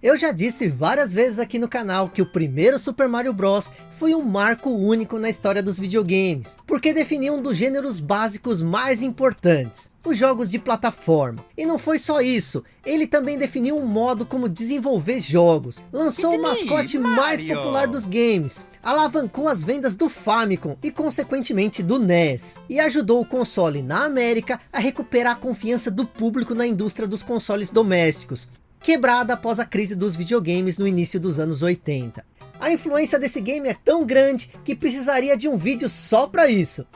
Eu já disse várias vezes aqui no canal que o primeiro Super Mario Bros. foi um marco único na história dos videogames, porque definiu um dos gêneros básicos mais importantes, os jogos de plataforma. E não foi só isso, ele também definiu um modo como desenvolver jogos, lançou o mascote mais popular dos games, alavancou as vendas do Famicom e consequentemente do NES, e ajudou o console na América a recuperar a confiança do público na indústria dos consoles domésticos, quebrada após a crise dos videogames no início dos anos 80. A influência desse game é tão grande que precisaria de um vídeo só para isso.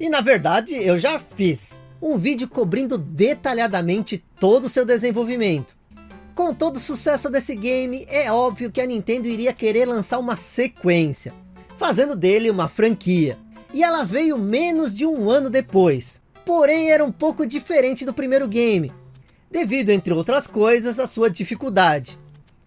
E na verdade eu já fiz. Um vídeo cobrindo detalhadamente todo o seu desenvolvimento. Com todo o sucesso desse game, é óbvio que a Nintendo iria querer lançar uma sequência. Fazendo dele uma franquia. E ela veio menos de um ano depois. Porém era um pouco diferente do primeiro game devido, entre outras coisas, à sua dificuldade.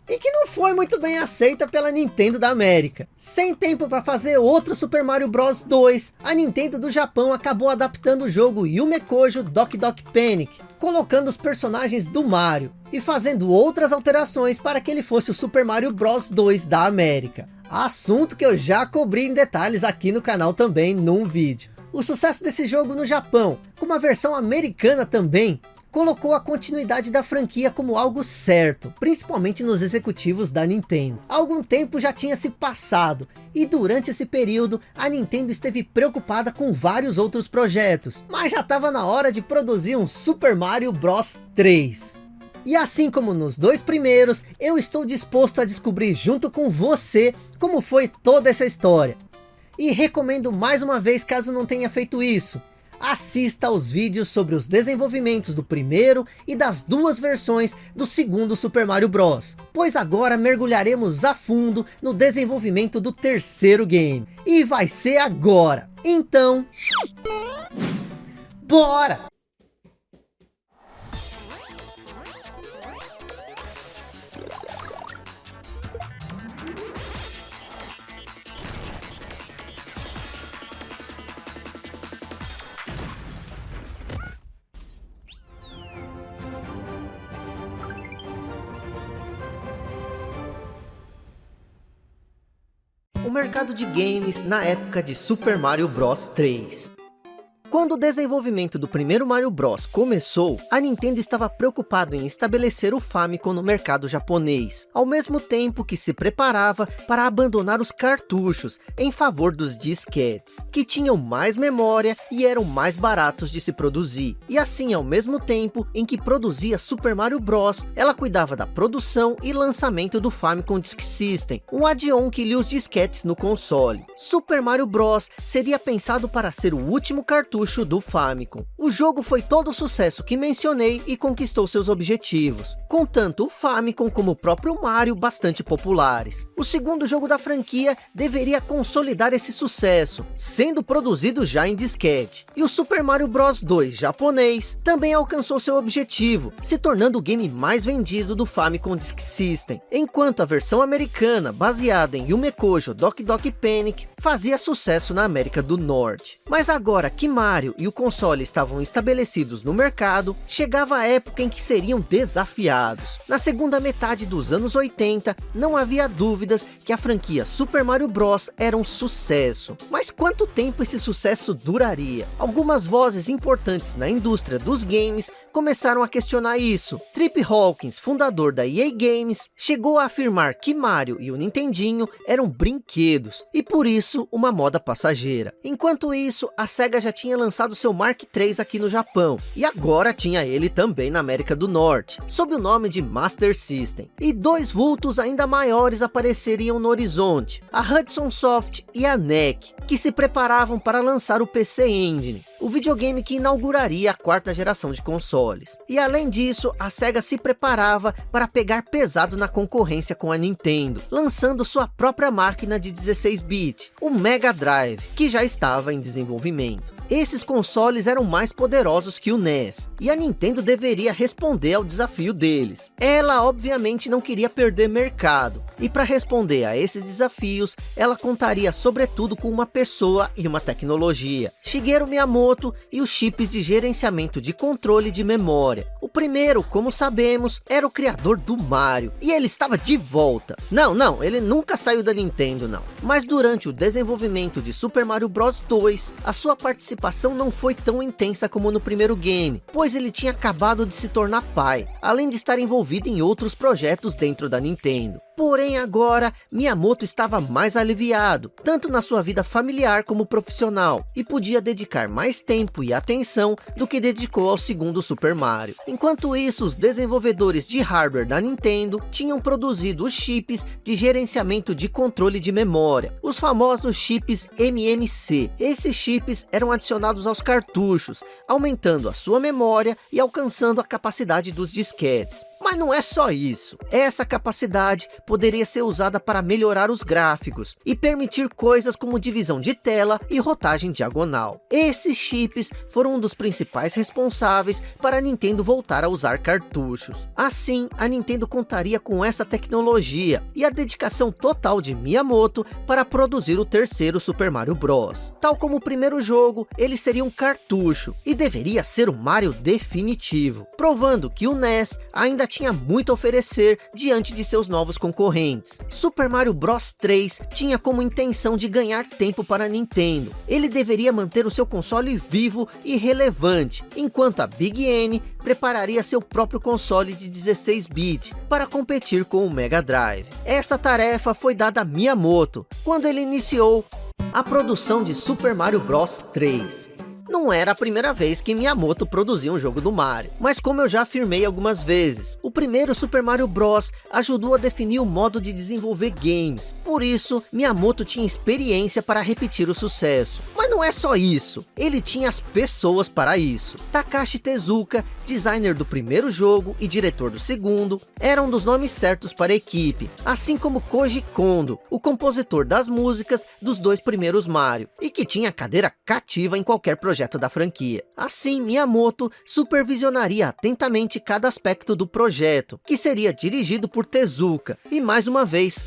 E que não foi muito bem aceita pela Nintendo da América. Sem tempo para fazer outro Super Mario Bros 2, a Nintendo do Japão acabou adaptando o jogo Yume Kojo Doki Doki Panic, colocando os personagens do Mario, e fazendo outras alterações para que ele fosse o Super Mario Bros 2 da América. Assunto que eu já cobri em detalhes aqui no canal também num vídeo. O sucesso desse jogo no Japão, com uma versão americana também, colocou a continuidade da franquia como algo certo, principalmente nos executivos da Nintendo. Algum tempo já tinha se passado, e durante esse período a Nintendo esteve preocupada com vários outros projetos, mas já estava na hora de produzir um Super Mario Bros 3. E assim como nos dois primeiros, eu estou disposto a descobrir junto com você como foi toda essa história. E recomendo mais uma vez caso não tenha feito isso, assista aos vídeos sobre os desenvolvimentos do primeiro e das duas versões do segundo Super Mario Bros. Pois agora mergulharemos a fundo no desenvolvimento do terceiro game. E vai ser agora. Então... Bora! O mercado de games na época de Super Mario Bros 3. Quando o desenvolvimento do primeiro Mario Bros começou, a Nintendo estava preocupada em estabelecer o Famicom no mercado japonês, ao mesmo tempo que se preparava para abandonar os cartuchos em favor dos disquetes, que tinham mais memória e eram mais baratos de se produzir. E assim, ao mesmo tempo em que produzia Super Mario Bros, ela cuidava da produção e lançamento do Famicom Disk System, um add-on que lia os disquetes no console. Super Mario Bros seria pensado para ser o último cartucho cartucho do Famicom. O jogo foi todo o sucesso que mencionei e conquistou seus objetivos, com tanto o Famicom como o próprio Mario bastante populares. O segundo jogo da franquia deveria consolidar esse sucesso, sendo produzido já em disquete. E o Super Mario Bros 2 japonês também alcançou seu objetivo, se tornando o game mais vendido do Famicom Disk System, enquanto a versão americana, baseada em Yume Kojo Doki Doki Panic, fazia sucesso na América do Norte. Mas agora que Mario Mario e o console estavam estabelecidos no mercado, chegava a época em que seriam desafiados. Na segunda metade dos anos 80, não havia dúvidas que a franquia Super Mario Bros era um sucesso. Mas quanto tempo esse sucesso duraria? Algumas vozes importantes na indústria dos games começaram a questionar isso. Trip Hawkins, fundador da EA Games, chegou a afirmar que Mario e o Nintendinho eram brinquedos, e por isso uma moda passageira. Enquanto isso, a SEGA já tinha lançado seu Mark III aqui no Japão, e agora tinha ele também na América do Norte, sob o nome de Master System. E dois vultos ainda maiores apareceriam no horizonte, a Hudson Soft e a NEC, que se preparavam para lançar o PC Engine, o videogame que inauguraria a quarta geração de consoles. E além disso, a SEGA se preparava para pegar pesado na concorrência com a Nintendo, lançando sua própria máquina de 16-bit, o Mega Drive, que já estava em desenvolvimento. Esses consoles eram mais poderosos que o NES, e a Nintendo deveria responder ao desafio deles. Ela obviamente não queria perder mercado, e para responder a esses desafios, ela contaria sobretudo com uma pessoa e uma tecnologia. Shigeru Miyamoto Miyamoto e os chips de gerenciamento de controle de memória. O primeiro, como sabemos, era o criador do Mario, e ele estava de volta. Não, não, ele nunca saiu da Nintendo não. Mas durante o desenvolvimento de Super Mario Bros 2, a sua participação não foi tão intensa como no primeiro game, pois ele tinha acabado de se tornar pai, além de estar envolvido em outros projetos dentro da Nintendo. Porém agora, Miyamoto estava mais aliviado, tanto na sua vida familiar como profissional, e podia dedicar mais tempo e atenção do que dedicou ao segundo Super Mario. Enquanto isso, os desenvolvedores de hardware da Nintendo tinham produzido os chips de gerenciamento de controle de memória, os famosos chips MMC. Esses chips eram adicionados aos cartuchos, aumentando a sua memória e alcançando a capacidade dos disquetes. Mas não é só isso. Essa capacidade poderia ser usada para melhorar os gráficos e permitir coisas como divisão de tela e rotagem diagonal. Esses chips foram um dos principais responsáveis para a Nintendo voltar a usar cartuchos. Assim, a Nintendo contaria com essa tecnologia e a dedicação total de Miyamoto para produzir o terceiro Super Mario Bros. Tal como o primeiro jogo, ele seria um cartucho e deveria ser o Mario definitivo, provando que o NES ainda tinha muito a oferecer diante de seus novos concorrentes. Super Mario Bros 3 tinha como intenção de ganhar tempo para a Nintendo. Ele deveria manter o seu console vivo e relevante, enquanto a Big N prepararia seu próprio console de 16-bit para competir com o Mega Drive. Essa tarefa foi dada a Miyamoto, quando ele iniciou a produção de Super Mario Bros 3. Não era a primeira vez que Miyamoto produzia um jogo do Mario, mas como eu já afirmei algumas vezes, o primeiro Super Mario Bros ajudou a definir o modo de desenvolver games, por isso Miyamoto tinha experiência para repetir o sucesso. Mas não é só isso, ele tinha as pessoas para isso. Takashi Tezuka, designer do primeiro jogo e diretor do segundo, era um dos nomes certos para a equipe, assim como Koji Kondo, o compositor das músicas dos dois primeiros Mario, e que tinha cadeira cativa em qualquer projeto projeto da franquia. Assim, Miyamoto supervisionaria atentamente cada aspecto do projeto, que seria dirigido por Tezuka, e mais uma vez,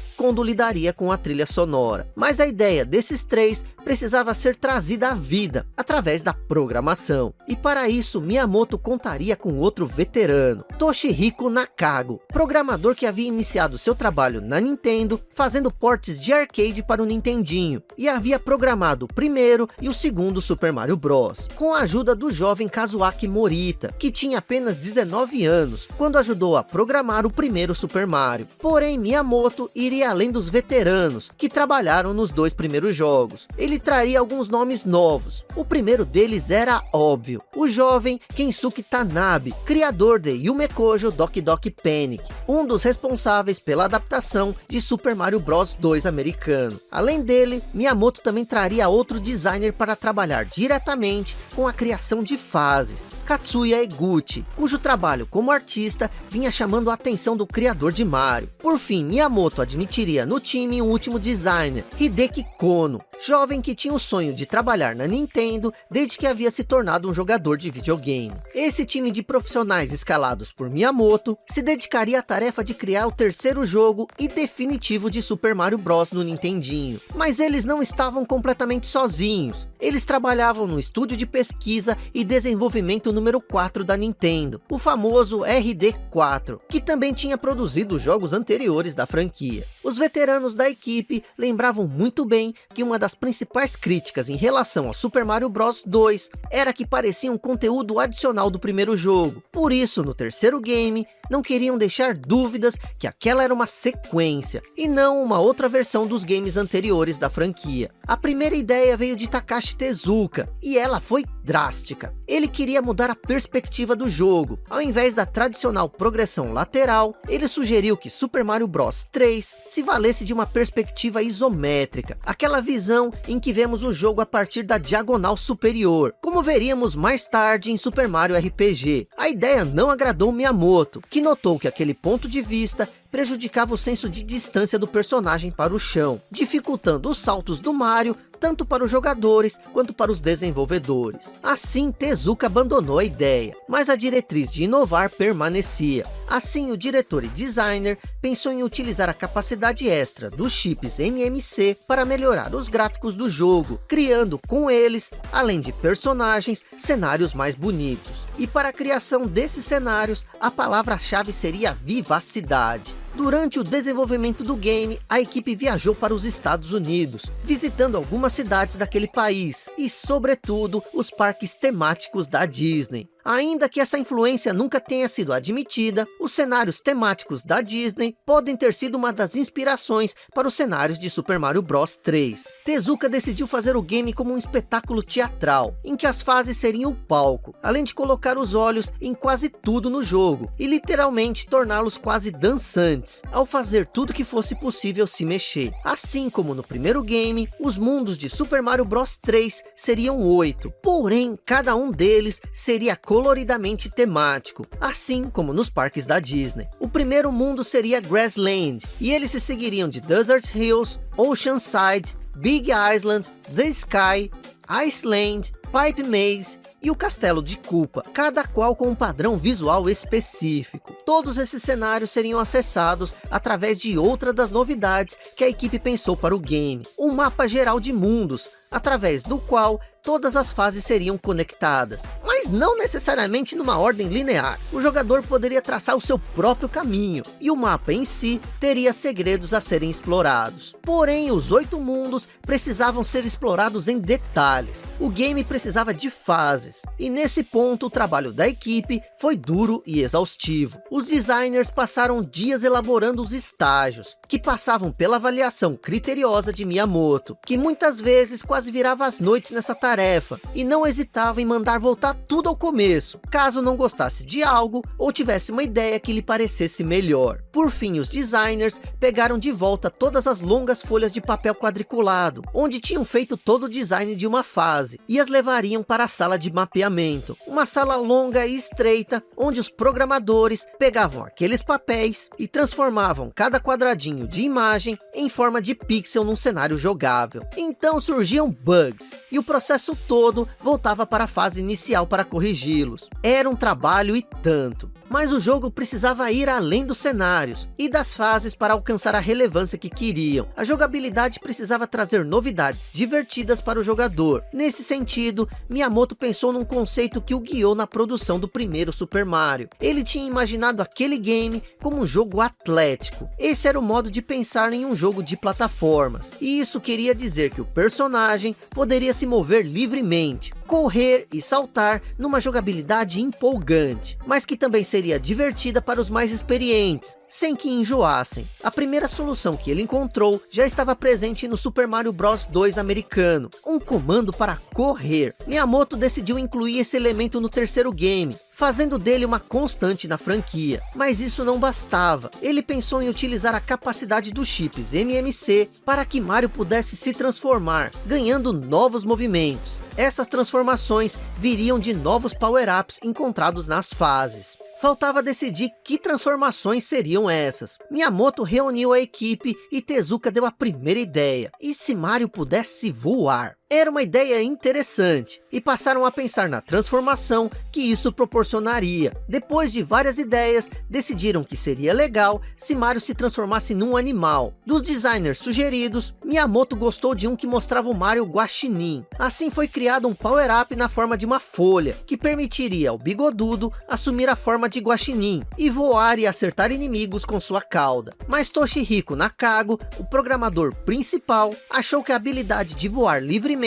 lidaria com a trilha sonora. Mas a ideia desses três precisava ser trazida à vida, através da programação. E para isso, Miyamoto contaria com outro veterano, Toshihiko Nakago, programador que havia iniciado seu trabalho na Nintendo, fazendo portes de arcade para o Nintendinho, e havia programado o primeiro e o segundo Super Mario Bros, com a ajuda do jovem Kazuaki Morita, que tinha apenas 19 anos, quando ajudou a programar o primeiro Super Mario. Porém, Miyamoto iria além dos veteranos, que trabalharam nos dois primeiros jogos. Ele traria alguns nomes novos. O primeiro deles era óbvio, o jovem Kensuke Tanabe, criador de Yume Kojo Doki Doki Panic, um dos responsáveis pela adaptação de Super Mario Bros 2 americano. Além dele, Miyamoto também traria outro designer para trabalhar diretamente com a criação de fases, Katsuya Eguchi, cujo trabalho como artista vinha chamando a atenção do criador de Mario. Por fim, Miyamoto admitiria no time um último designer, Hideki Kono, jovem que tinha o sonho de trabalhar na Nintendo desde que havia se tornado um jogador de videogame. Esse time de profissionais escalados por Miyamoto se dedicaria à tarefa de criar o terceiro jogo e definitivo de Super Mario Bros no Nintendinho. Mas eles não estavam completamente sozinhos. Eles trabalhavam no estúdio de pesquisa e desenvolvimento número 4 da Nintendo, o famoso RD4, que também tinha produzido jogos anteriores da franquia. Os veteranos da equipe lembravam muito bem que uma das principais críticas em relação ao Super Mario Bros 2 era que parecia um conteúdo adicional do primeiro jogo. Por isso, no terceiro game, não queriam deixar dúvidas que aquela era uma sequência, e não uma outra versão dos games anteriores da franquia. A primeira ideia veio de Takashi Tezuka, e ela foi drástica. Ele queria mudar a perspectiva do jogo. Ao invés da tradicional progressão lateral, ele sugeriu que Super Mario Bros 3 se valesse de uma perspectiva isométrica, aquela visão em que vemos o jogo a partir da diagonal superior, como veríamos mais tarde em Super Mario RPG. A ideia não agradou Miyamoto, que notou que aquele ponto de vista prejudicava o senso de distância do personagem para o chão, dificultando os saltos do Mario, tanto para os jogadores quanto para os desenvolvedores. Assim, Tezuka abandonou a ideia, mas a diretriz de inovar permanecia. Assim, o diretor e designer pensou em utilizar a capacidade extra dos chips MMC para melhorar os gráficos do jogo, criando com eles, além de personagens, cenários mais bonitos. E para a criação desses cenários, a palavra-chave seria vivacidade. Durante o desenvolvimento do game, a equipe viajou para os Estados Unidos, visitando algumas cidades daquele país, e sobretudo, os parques temáticos da Disney. Ainda que essa influência nunca tenha sido admitida, os cenários temáticos da Disney podem ter sido uma das inspirações para os cenários de Super Mario Bros 3. Tezuka decidiu fazer o game como um espetáculo teatral, em que as fases seriam o palco, além de colocar os olhos em quase tudo no jogo, e literalmente torná-los quase dançantes, ao fazer tudo que fosse possível se mexer. Assim como no primeiro game, os mundos de Super Mario Bros 3 seriam oito, porém cada um deles seria coloridamente temático, assim como nos parques da Disney. O primeiro mundo seria Grassland, e eles se seguiriam de Desert Hills, Oceanside, Big Island, The Sky, Iceland, Pipe Maze e o Castelo de Culpa, cada qual com um padrão visual específico. Todos esses cenários seriam acessados através de outra das novidades que a equipe pensou para o game, um mapa geral de mundos, através do qual todas as fases seriam conectadas, mas não necessariamente numa ordem linear. O jogador poderia traçar o seu próprio caminho, e o mapa em si teria segredos a serem explorados. Porém, os oito mundos precisavam ser explorados em detalhes. O game precisava de fases, e nesse ponto o trabalho da equipe foi duro e exaustivo. Os designers passaram dias elaborando os estágios, que passavam pela avaliação criteriosa de Miyamoto, que muitas vezes quase virava as noites nessa tarefa tarefa e não hesitava em mandar voltar tudo ao começo, caso não gostasse de algo ou tivesse uma ideia que lhe parecesse melhor. Por fim, os designers pegaram de volta todas as longas folhas de papel quadriculado, onde tinham feito todo o design de uma fase, e as levariam para a sala de mapeamento, uma sala longa e estreita, onde os programadores pegavam aqueles papéis e transformavam cada quadradinho de imagem em forma de pixel num cenário jogável. Então surgiam bugs, e o processo todo voltava para a fase inicial para corrigi-los. Era um trabalho e tanto mas o jogo precisava ir além dos cenários e das fases para alcançar a relevância que queriam. A jogabilidade precisava trazer novidades divertidas para o jogador. Nesse sentido, Miyamoto pensou num conceito que o guiou na produção do primeiro Super Mario. Ele tinha imaginado aquele game como um jogo atlético. Esse era o modo de pensar em um jogo de plataformas. E isso queria dizer que o personagem poderia se mover livremente, correr e saltar numa jogabilidade empolgante, mas que também seria divertida para os mais experientes, sem que enjoassem. A primeira solução que ele encontrou já estava presente no Super Mario Bros 2 americano, um comando para correr. Miyamoto decidiu incluir esse elemento no terceiro game, fazendo dele uma constante na franquia. Mas isso não bastava. Ele pensou em utilizar a capacidade dos chips MMC para que Mario pudesse se transformar, ganhando novos movimentos. Essas transformações viriam de novos power-ups encontrados nas fases. Faltava decidir que transformações seriam essas. Miyamoto reuniu a equipe e Tezuka deu a primeira ideia. E se Mario pudesse voar? Era uma ideia interessante, e passaram a pensar na transformação que isso proporcionaria. Depois de várias ideias, decidiram que seria legal se Mario se transformasse num animal. Dos designers sugeridos, Miyamoto gostou de um que mostrava o Mario guaxinim. Assim foi criado um power-up na forma de uma folha, que permitiria ao bigodudo assumir a forma de guaxinim, e voar e acertar inimigos com sua cauda. Mas Toshihiko Nakago, o programador principal, achou que a habilidade de voar livremente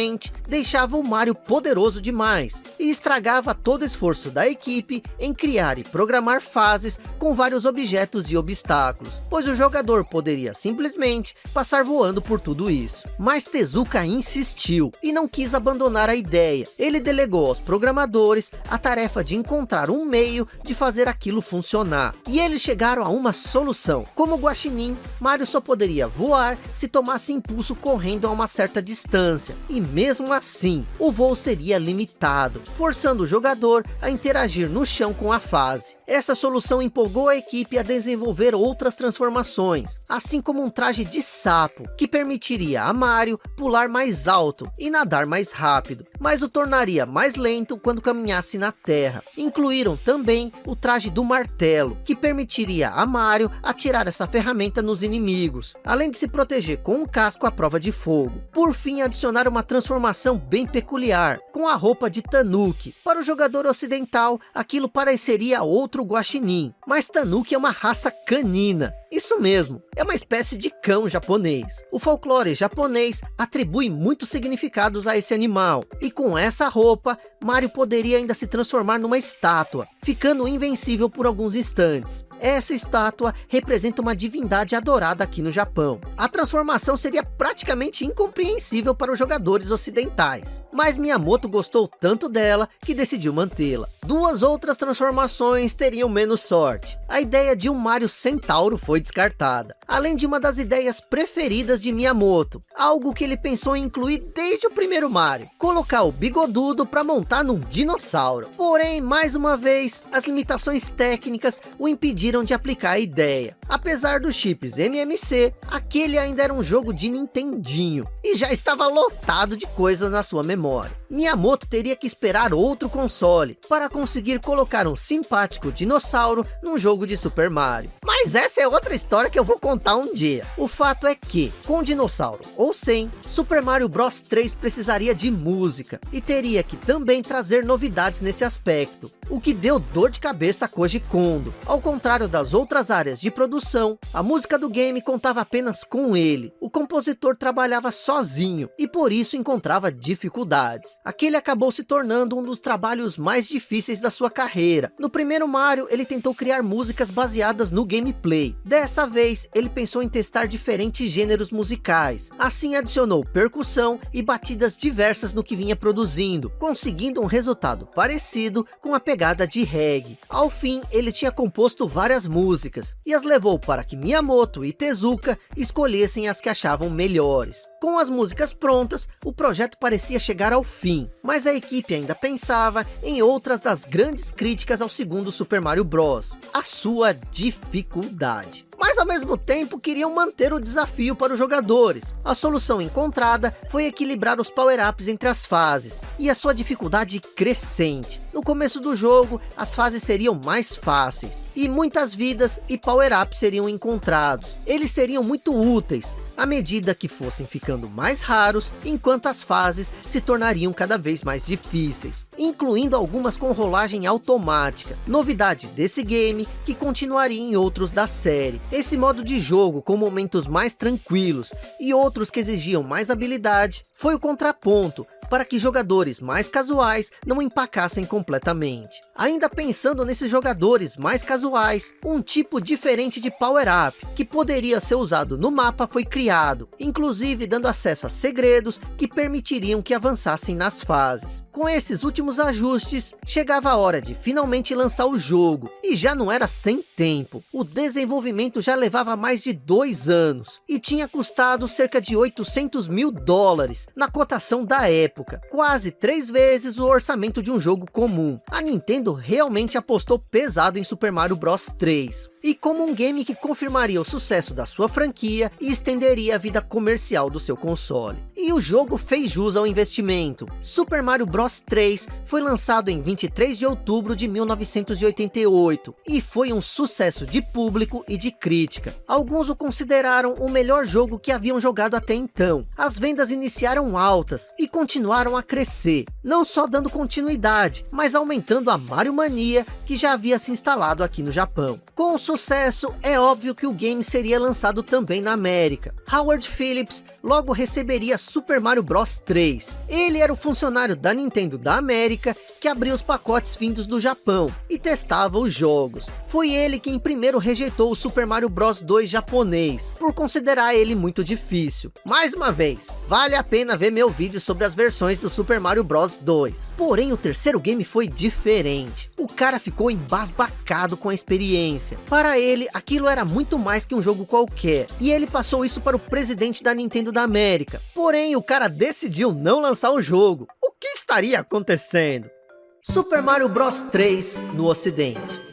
deixava o Mario poderoso demais e estragava todo o esforço da equipe em criar e programar fases com vários objetos e obstáculos, pois o jogador poderia simplesmente passar voando por tudo isso. Mas Tezuka insistiu e não quis abandonar a ideia. Ele delegou aos programadores a tarefa de encontrar um meio de fazer aquilo funcionar. E eles chegaram a uma solução. Como Guaxinim, Mario só poderia voar se tomasse impulso correndo a uma certa distância. E mesmo assim, o voo seria limitado, forçando o jogador a interagir no chão com a fase. Essa solução empolgou a equipe a desenvolver outras transformações, assim como um traje de sapo, que permitiria a Mario pular mais alto e nadar mais rápido, mas o tornaria mais lento quando caminhasse na terra. Incluíram também o traje do martelo, que permitiria a Mario atirar essa ferramenta nos inimigos, além de se proteger com um casco à prova de fogo. Por fim, adicionaram uma transformação bem peculiar, com a roupa de Tanuki. Para o jogador ocidental, aquilo pareceria outro guaxinim, mas Tanuki é uma raça canina. Isso mesmo, é uma espécie de cão japonês. O folclore japonês atribui muitos significados a esse animal, e com essa roupa, Mario poderia ainda se transformar numa estátua, ficando invencível por alguns instantes. Essa estátua representa uma divindade adorada aqui no Japão. A transformação seria praticamente incompreensível para os jogadores ocidentais. Mas Miyamoto gostou tanto dela que decidiu mantê-la. Duas outras transformações teriam menos sorte. A ideia de um Mario Centauro foi descartada. Além de uma das ideias preferidas de Miyamoto. Algo que ele pensou em incluir desde o primeiro Mario. Colocar o bigodudo para montar num dinossauro. Porém, mais uma vez, as limitações técnicas o impediram de aplicar a ideia. Apesar dos chips MMC, aquele ainda era um jogo de Nintendinho, e já estava lotado de coisas na sua memória. Miyamoto teria que esperar outro console, para conseguir colocar um simpático dinossauro num jogo de Super Mario. Mas essa é outra história que eu vou contar um dia. O fato é que, com dinossauro ou sem, Super Mario Bros 3 precisaria de música, e teria que também trazer novidades nesse aspecto, o que deu dor de cabeça a Koji Kondo. Ao contrário das outras áreas de produção, a música do game contava apenas com ele. O compositor trabalhava sozinho, e por isso encontrava dificuldades. Aquele acabou se tornando um dos trabalhos mais difíceis da sua carreira. No primeiro Mario, ele tentou criar músicas baseadas no gameplay. Dessa vez, ele pensou em testar diferentes gêneros musicais. Assim adicionou percussão e batidas diversas no que vinha produzindo, conseguindo um resultado parecido com a pegada de reggae. Ao fim, ele tinha composto várias músicas, e as levou para que Miyamoto e Tezuka escolhessem as que achavam melhores. Com as músicas prontas, o projeto parecia chegar ao fim, mas a equipe ainda pensava em outras das grandes críticas ao segundo Super Mario Bros, a sua dificuldade mas ao mesmo tempo queriam manter o desafio para os jogadores. A solução encontrada foi equilibrar os power-ups entre as fases, e a sua dificuldade crescente. No começo do jogo, as fases seriam mais fáceis, e muitas vidas e power-ups seriam encontrados. Eles seriam muito úteis, à medida que fossem ficando mais raros, enquanto as fases se tornariam cada vez mais difíceis, incluindo algumas com rolagem automática, novidade desse game que continuaria em outros da série. Esse modo de jogo com momentos mais tranquilos e outros que exigiam mais habilidade, foi o contraponto para que jogadores mais casuais não empacassem completamente. Ainda pensando nesses jogadores mais casuais, um tipo diferente de power-up, que poderia ser usado no mapa foi criado, inclusive dando acesso a segredos que permitiriam que avançassem nas fases. Com esses últimos ajustes, chegava a hora de finalmente lançar o jogo, e já não era sem tempo. O desenvolvimento já levava mais de dois anos, e tinha custado cerca de 800 mil dólares, na cotação da época, quase três vezes o orçamento de um jogo comum. A Nintendo realmente apostou pesado em Super Mario Bros 3, e como um game que confirmaria o sucesso da sua franquia e estenderia a vida comercial do seu console. E o jogo fez jus ao investimento. Super Mario Bros Bros 3 foi lançado em 23 de outubro de 1988 e foi um sucesso de público e de crítica. Alguns o consideraram o melhor jogo que haviam jogado até então. As vendas iniciaram altas e continuaram a crescer, não só dando continuidade, mas aumentando a Mario Mania que já havia se instalado aqui no Japão. Com o sucesso, é óbvio que o game seria lançado também na América. Howard Phillips logo receberia Super Mario Bros 3. Ele era o funcionário da Nintendo da América, que abria os pacotes vindos do Japão e testava os jogos. Foi ele quem primeiro rejeitou o Super Mario Bros 2 japonês, por considerar ele muito difícil. Mais uma vez, vale a pena ver meu vídeo sobre as versões do Super Mario Bros 2. Porém, o terceiro game foi diferente. O cara ficou embasbacado com a experiência. Para ele, aquilo era muito mais que um jogo qualquer. E ele passou isso para o presidente da Nintendo da América. Porém, o cara decidiu não lançar o jogo. O que estaria acontecendo? Super Mario Bros 3 no ocidente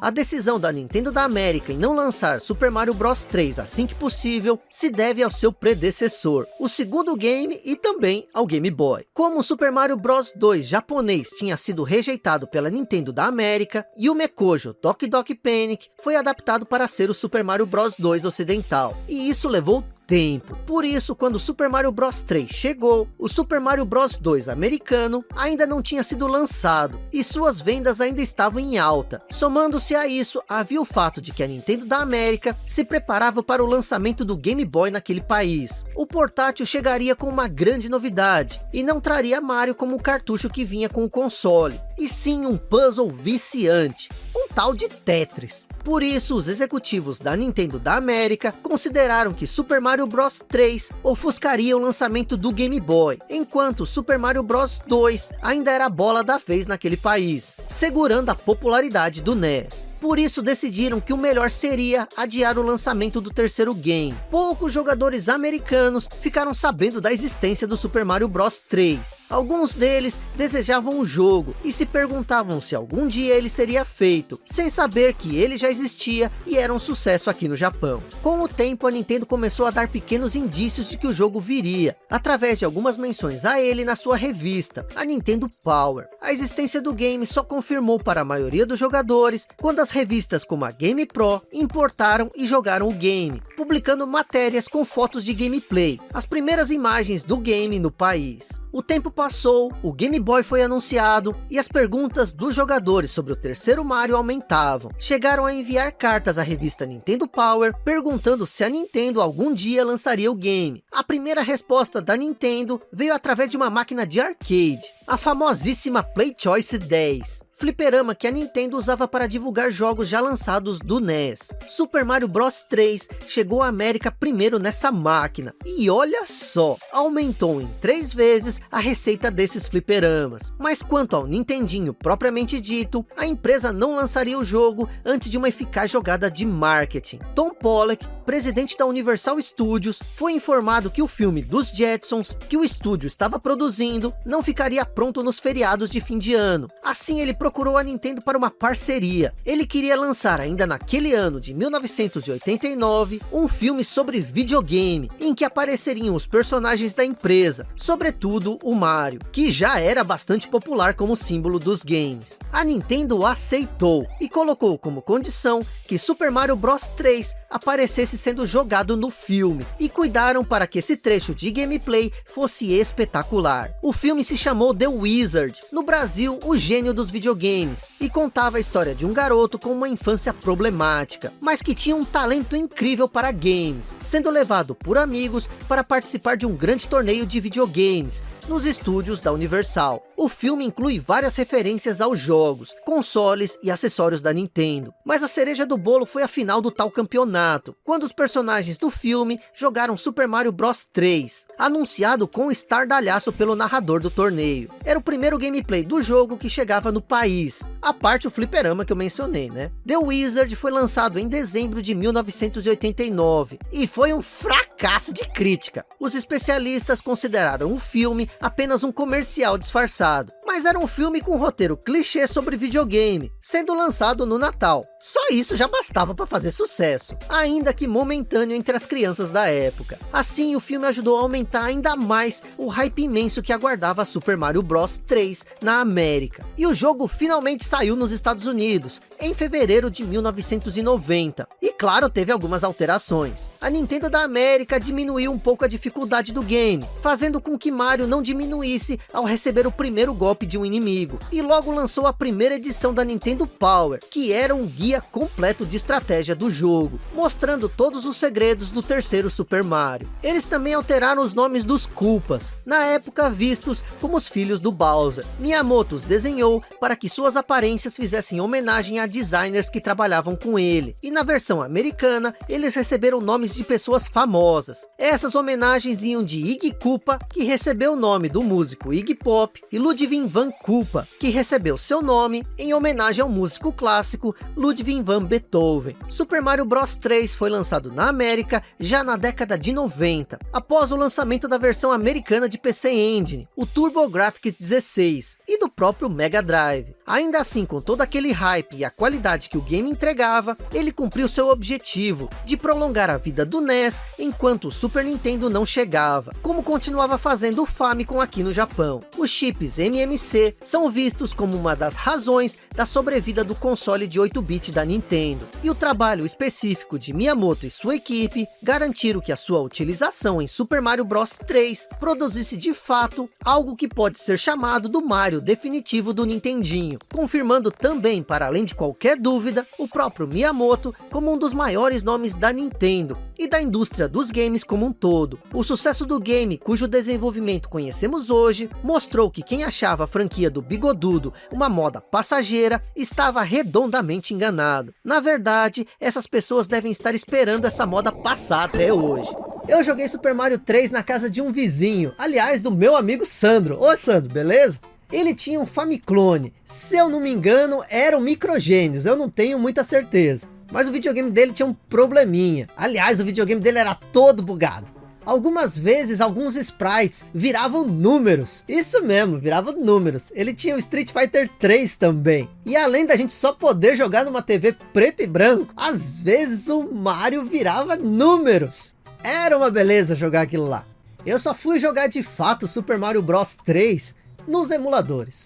A decisão da Nintendo da América em não lançar Super Mario Bros. 3 assim que possível, se deve ao seu predecessor, o segundo game e também ao Game Boy. Como o Super Mario Bros. 2 japonês tinha sido rejeitado pela Nintendo da América, e o Mekojo Doki Doki Panic foi adaptado para ser o Super Mario Bros. 2 ocidental, e isso levou tempo. Por isso, quando Super Mario Bros 3 chegou, o Super Mario Bros 2 americano ainda não tinha sido lançado, e suas vendas ainda estavam em alta. Somando-se a isso, havia o fato de que a Nintendo da América se preparava para o lançamento do Game Boy naquele país. O portátil chegaria com uma grande novidade, e não traria Mario como o cartucho que vinha com o console, e sim um puzzle viciante, tal de Tetris. Por isso, os executivos da Nintendo da América consideraram que Super Mario Bros 3 ofuscaria o lançamento do Game Boy, enquanto Super Mario Bros 2 ainda era a bola da vez naquele país, segurando a popularidade do NES. Por isso decidiram que o melhor seria adiar o lançamento do terceiro game. Poucos jogadores americanos ficaram sabendo da existência do Super Mario Bros 3. Alguns deles desejavam o jogo e se perguntavam se algum dia ele seria feito, sem saber que ele já existia e era um sucesso aqui no Japão. Com o tempo a Nintendo começou a dar pequenos indícios de que o jogo viria, através de algumas menções a ele na sua revista, a Nintendo Power. A existência do game só confirmou para a maioria dos jogadores quando as Outras revistas como a Game Pro importaram e jogaram o game, publicando matérias com fotos de gameplay, as primeiras imagens do game no país. O tempo passou, o Game Boy foi anunciado e as perguntas dos jogadores sobre o terceiro Mario aumentavam. Chegaram a enviar cartas à revista Nintendo Power perguntando se a Nintendo algum dia lançaria o game. A primeira resposta da Nintendo veio através de uma máquina de arcade, a famosíssima Play Choice 10 fliperama que a Nintendo usava para divulgar jogos já lançados do NES. Super Mario Bros 3 chegou à América primeiro nessa máquina, e olha só, aumentou em três vezes a receita desses fliperamas. Mas quanto ao Nintendinho propriamente dito, a empresa não lançaria o jogo antes de uma eficaz jogada de marketing. Tom Pollock, presidente da Universal Studios, foi informado que o filme dos Jetsons, que o estúdio estava produzindo, não ficaria pronto nos feriados de fim de ano. Assim ele procurou a Nintendo para uma parceria. Ele queria lançar ainda naquele ano de 1989, um filme sobre videogame, em que apareceriam os personagens da empresa, sobretudo o Mario, que já era bastante popular como símbolo dos games. A Nintendo aceitou e colocou como condição que Super Mario Bros 3 aparecesse sendo jogado no filme, e cuidaram para que esse trecho de gameplay fosse espetacular. O filme se chamou The Wizard, no Brasil, o gênio dos videogames videogames e contava a história de um garoto com uma infância problemática, mas que tinha um talento incrível para games, sendo levado por amigos para participar de um grande torneio de videogames, nos estúdios da Universal. O filme inclui várias referências aos jogos, consoles e acessórios da Nintendo. Mas a cereja do bolo foi a final do tal campeonato, quando os personagens do filme jogaram Super Mario Bros 3, anunciado com estardalhaço pelo narrador do torneio. Era o primeiro gameplay do jogo que chegava no país, a parte o fliperama que eu mencionei, né? The Wizard foi lançado em dezembro de 1989, e foi um fracasso de crítica. Os especialistas consideraram o filme apenas um comercial disfarçado, pasado mas era um filme com roteiro clichê sobre videogame, sendo lançado no Natal. Só isso já bastava para fazer sucesso, ainda que momentâneo entre as crianças da época. Assim, o filme ajudou a aumentar ainda mais o hype imenso que aguardava Super Mario Bros 3 na América. E o jogo finalmente saiu nos Estados Unidos, em fevereiro de 1990. E claro, teve algumas alterações. A Nintendo da América diminuiu um pouco a dificuldade do game, fazendo com que Mario não diminuísse ao receber o primeiro golpe de um inimigo. E logo lançou a primeira edição da Nintendo Power, que era um guia completo de estratégia do jogo, mostrando todos os segredos do terceiro Super Mario. Eles também alteraram os nomes dos culpas, na época vistos como os filhos do Bowser. Miyamoto os desenhou para que suas aparências fizessem homenagem a designers que trabalhavam com ele. E na versão americana, eles receberam nomes de pessoas famosas. Essas homenagens iam de Iggy Koopa, que recebeu o nome do músico Iggy Pop, e Ludwig van Koopa, que recebeu seu nome em homenagem ao músico clássico Ludwig van Beethoven. Super Mario Bros 3 foi lançado na América já na década de 90, após o lançamento da versão americana de PC Engine, o TurboGrafx 16, e do próprio Mega Drive. Ainda assim, com todo aquele hype e a qualidade que o game entregava, ele cumpriu seu objetivo de prolongar a vida do NES enquanto o Super Nintendo não chegava, como continuava fazendo o Famicom aqui no Japão. Os chips MMC são vistos como uma das razões da sobrevida do console de 8-bit da Nintendo, e o trabalho específico de Miyamoto e sua equipe garantiram que a sua utilização em Super Mario Bros 3 produzisse de fato algo que pode ser chamado do Mario definitivo do Nintendinho, confirmando também, para além de qualquer dúvida, o próprio Miyamoto como um dos maiores nomes da Nintendo e da indústria dos games como um todo. O sucesso do game, cujo desenvolvimento conhecemos hoje, mostrou que quem achava a franquia do Bigodudo uma moda passageira, estava redondamente enganado. Na verdade, essas pessoas devem estar esperando essa moda passar até hoje. Eu joguei Super Mario 3 na casa de um vizinho, aliás, do meu amigo Sandro. Ô Sandro, beleza? Ele tinha um Famiclone, se eu não me engano, eram microgênios, eu não tenho muita certeza. Mas o videogame dele tinha um probleminha. Aliás, o videogame dele era todo bugado. Algumas vezes, alguns sprites viravam números. Isso mesmo, viravam números. Ele tinha o Street Fighter 3 também. E além da gente só poder jogar numa TV preto e branco, às vezes o Mario virava números. Era uma beleza jogar aquilo lá. Eu só fui jogar de fato Super Mario Bros 3 nos emuladores.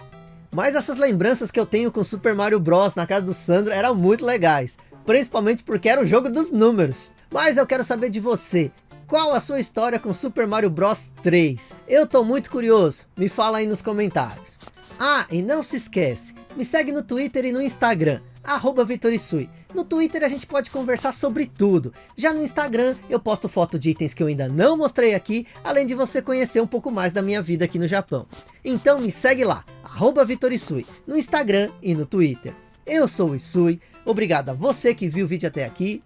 Mas essas lembranças que eu tenho com Super Mario Bros na casa do Sandro eram muito legais. Principalmente porque era o jogo dos números. Mas eu quero saber de você. Qual a sua história com Super Mario Bros 3? Eu tô muito curioso. Me fala aí nos comentários. Ah, e não se esquece. Me segue no Twitter e no Instagram. Arroba Vitorisui. No Twitter a gente pode conversar sobre tudo. Já no Instagram eu posto foto de itens que eu ainda não mostrei aqui, além de você conhecer um pouco mais da minha vida aqui no Japão. Então me segue lá, arroba Vitorisui, no Instagram e no Twitter. Eu sou o Isui, obrigado a você que viu o vídeo até aqui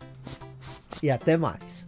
e até mais.